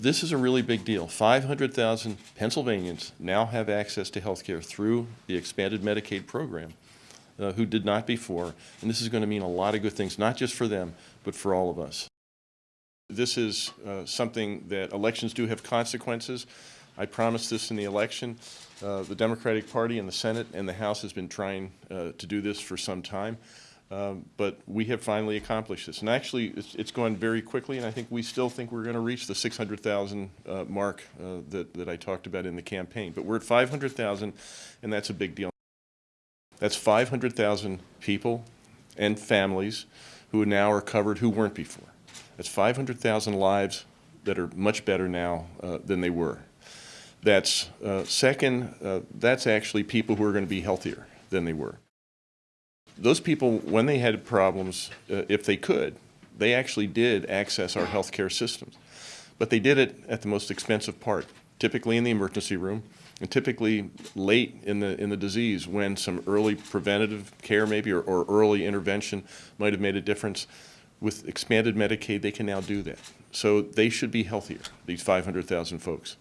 This is a really big deal. 500,000 Pennsylvanians now have access to health care through the expanded Medicaid program uh, who did not before. And this is going to mean a lot of good things, not just for them, but for all of us. This is uh, something that elections do have consequences. I promised this in the election. Uh, the Democratic Party in the Senate and the House has been trying uh, to do this for some time. Um, but we have finally accomplished this. And actually, it's, it's gone very quickly, and I think we still think we're going to reach the 600,000 uh, mark uh, that, that I talked about in the campaign. But we're at 500,000, and that's a big deal. That's 500,000 people and families who now are covered who weren't before. That's 500,000 lives that are much better now uh, than they were. That's uh, second, uh, that's actually people who are going to be healthier than they were. Those people, when they had problems, uh, if they could, they actually did access our healthcare systems. But they did it at the most expensive part, typically in the emergency room, and typically late in the in the disease when some early preventative care maybe or, or early intervention might have made a difference. With expanded Medicaid, they can now do that. So they should be healthier, these 500,000 folks.